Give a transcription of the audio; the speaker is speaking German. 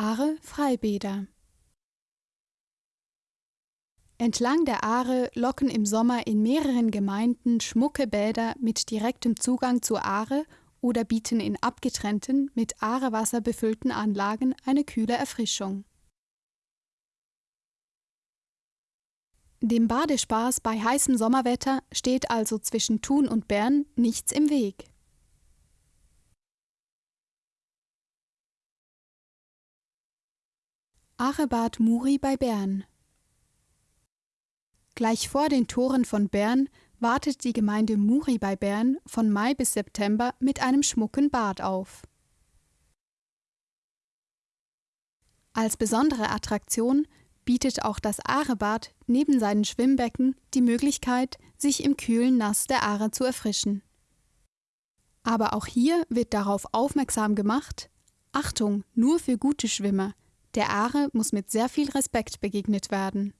Aare Freibäder Entlang der Aare locken im Sommer in mehreren Gemeinden schmucke Bäder mit direktem Zugang zur Aare oder bieten in abgetrennten, mit Aarewasser befüllten Anlagen eine kühle Erfrischung. Dem Badespaß bei heißem Sommerwetter steht also zwischen Thun und Bern nichts im Weg. Aarebad Muri bei Bern Gleich vor den Toren von Bern wartet die Gemeinde Muri bei Bern von Mai bis September mit einem schmucken Bad auf. Als besondere Attraktion bietet auch das Aarebad neben seinen Schwimmbecken die Möglichkeit, sich im kühlen Nass der Aare zu erfrischen. Aber auch hier wird darauf aufmerksam gemacht: Achtung, nur für gute Schwimmer. Der Aare muss mit sehr viel Respekt begegnet werden.